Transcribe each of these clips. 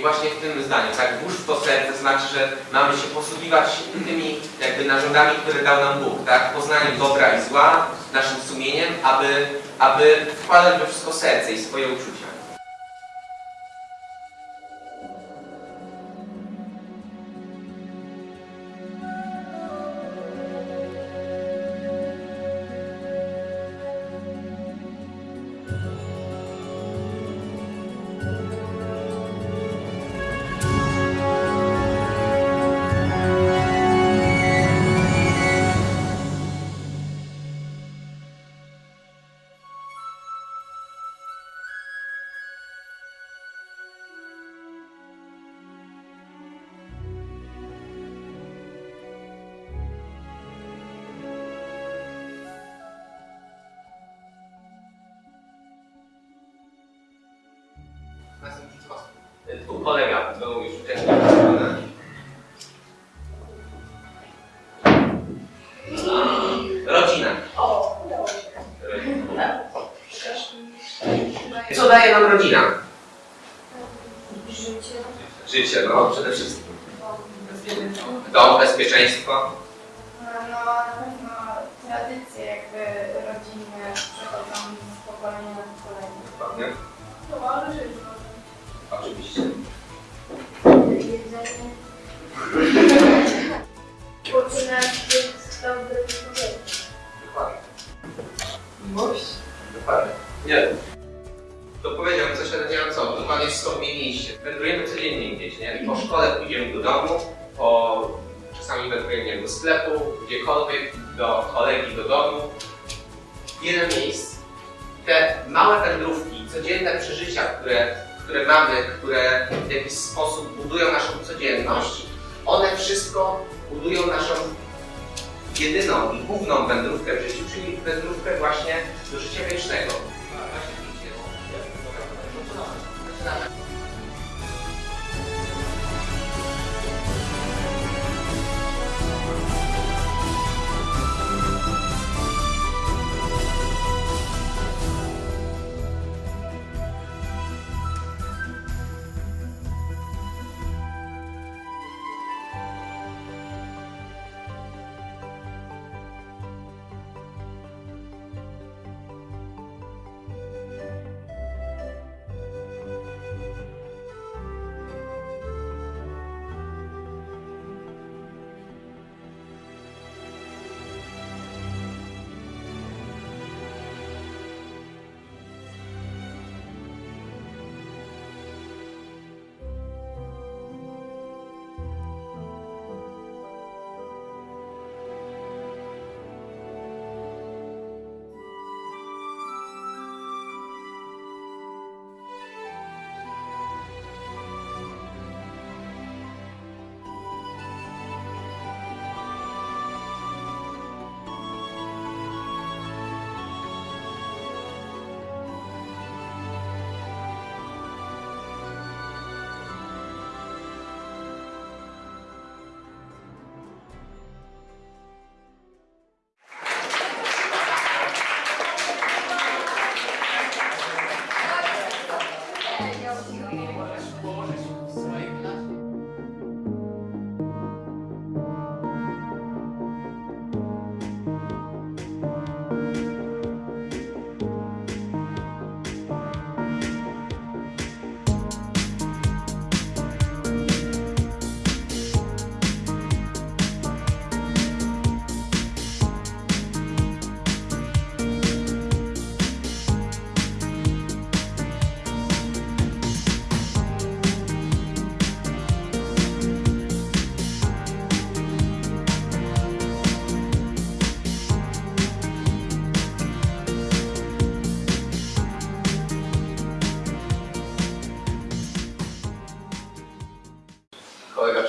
I właśnie w tym zdaniu, tak, włóż w to serce, znaczy, że mamy się posługiwać tymi jakby narządami, które dał nam Bóg, tak, poznaniem dobra i zła, naszym sumieniem, aby, aby wkładać we wszystko serce i swoje uczucia. Tu kolega był już wcześniej wykonany. Rodzina. O, udało się. Rodzina. Też Co daje nam rodzina? Życie. Życie, no przede wszystkim. Dom, bezpieczeństwo. No, na pewno tradycje jakby rodzinne przechodzą z pokolenia na pokolenie. Dokładnie. Oczywiście. Jedzenie. Dokładnie. Miłość. Dokładnie. Nie. To powiedziałem coś, ale nie mam co. Dokładnie wszystko wymieniliście. Wędrujemy codziennie gdzieś, nie? Po szkole pójdziemy do domu, po... czasami wędrujemy wiem, do sklepu, gdziekolwiek, do kolegi, do domu. Wiele miejsc. Te małe wędrówki, codzienne przeżycia, które, które mamy, które w jakiś sposób budują naszą codzienność, one wszystko budują naszą jedyną i główną wędrówkę w życiu, czyli wędrówkę właśnie do życia wiecznego.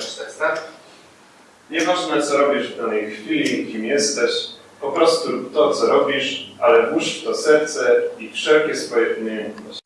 Przeczytać, tak? Nieważne co robisz w danej chwili, kim jesteś, po prostu rób to, co robisz, ale włóż w to serce i wszelkie swoje umiejętności.